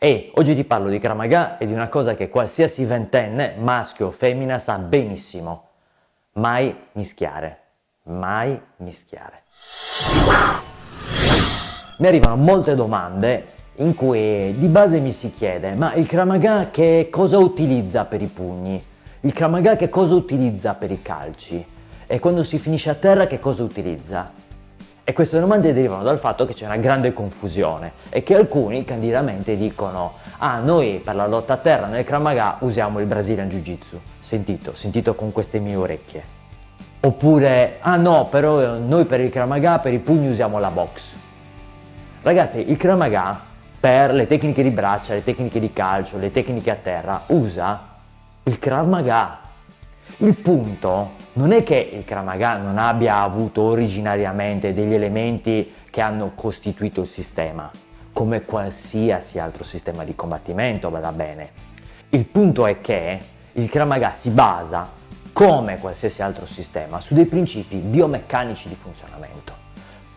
E oggi ti parlo di Kramaga e di una cosa che qualsiasi ventenne, maschio o femmina, sa benissimo. Mai mischiare. Mai mischiare. Mi arrivano molte domande in cui di base mi si chiede ma il Kramaga che cosa utilizza per i pugni? Il Kramaga che cosa utilizza per i calci? E quando si finisce a terra che cosa utilizza? E queste domande derivano dal fatto che c'è una grande confusione e che alcuni candidamente dicono ah noi per la lotta a terra nel Kramaga usiamo il Brazilian Jiu Jitsu, sentito, sentito con queste mie orecchie. Oppure ah no però noi per il Kramaga per i pugni usiamo la box. Ragazzi il Kramaga per le tecniche di braccia, le tecniche di calcio, le tecniche a terra, usa il Krav. Il punto non è che il Krav Maga non abbia avuto originariamente degli elementi che hanno costituito il sistema, come qualsiasi altro sistema di combattimento, vada bene. Il punto è che il Krav Maga si basa, come qualsiasi altro sistema, su dei principi biomeccanici di funzionamento.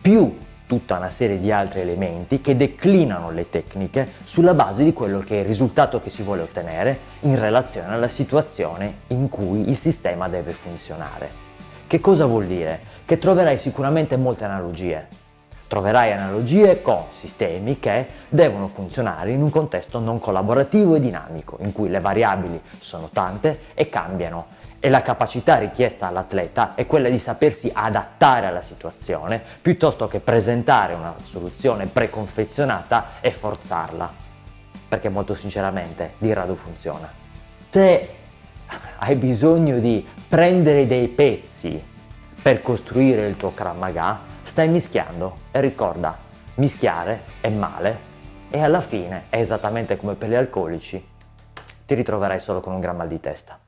Più tutta una serie di altri elementi che declinano le tecniche sulla base di quello che è il risultato che si vuole ottenere in relazione alla situazione in cui il sistema deve funzionare. Che cosa vuol dire? Che troverai sicuramente molte analogie. Troverai analogie con sistemi che devono funzionare in un contesto non collaborativo e dinamico, in cui le variabili sono tante e cambiano e la capacità richiesta all'atleta è quella di sapersi adattare alla situazione piuttosto che presentare una soluzione preconfezionata e forzarla, perché molto sinceramente di rado funziona. Se hai bisogno di prendere dei pezzi per costruire il tuo Krav stai mischiando e ricorda, mischiare è male e alla fine è esattamente come per gli alcolici, ti ritroverai solo con un gran mal di testa.